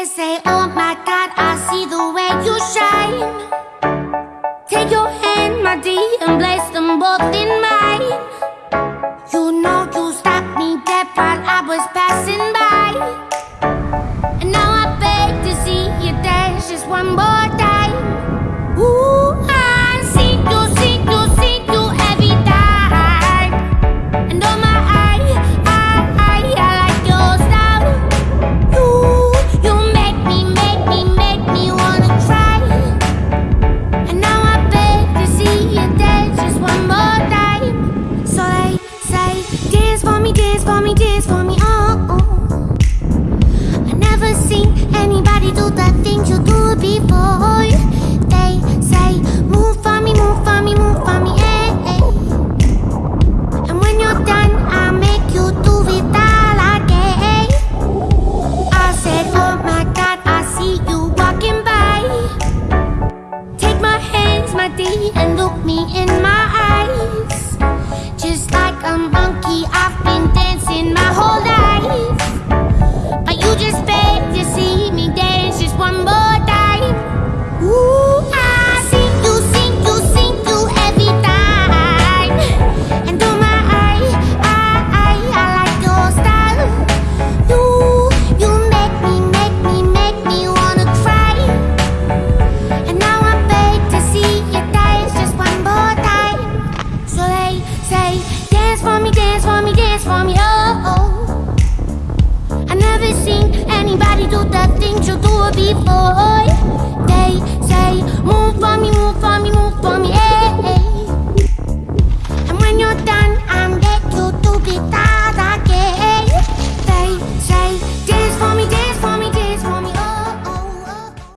and say, Oh my God, I see the way you shine. Take your hand, my dear, and place them both in my. and look me in my eyes, just like I'm. anybody do that thing? you do before